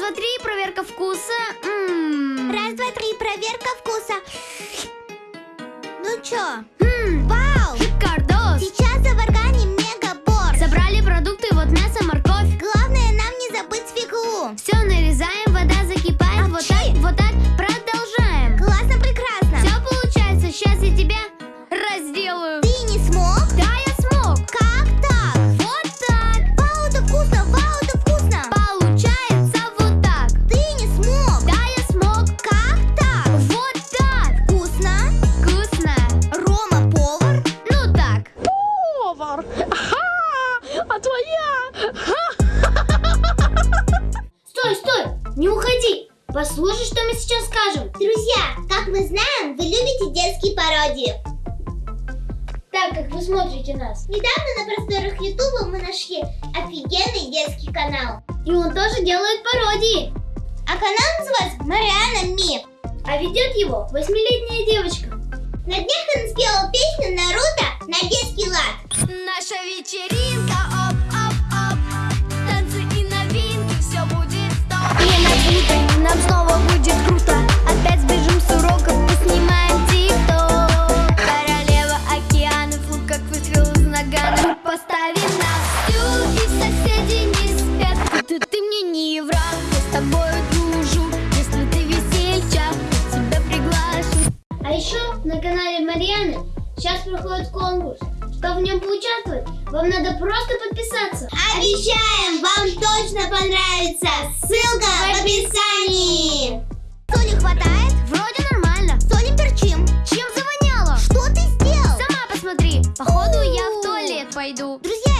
два, три, проверка вкуса. М. Раз, два, три, проверка вкуса. Ну чё? Не уходи. Послушай, что мы сейчас скажем. Друзья, как мы знаем, вы любите детские пародии. Так как вы смотрите нас. Недавно на просторах Ютуба мы нашли офигенный детский канал. И он тоже делает пародии. А канал называется Мариана Ми. А ведет его восьмилетняя девочка. На канале Марьяны сейчас проходит конкурс. Чтобы в нем поучаствовать, вам надо просто подписаться. Обещаем, вам точно понравится. Ссылка в описании. Соли хватает? Вроде нормально. Соли перчим. Чем завоняло? Что ты сделал? Сама посмотри. Походу я в туалет пойду. Друзья,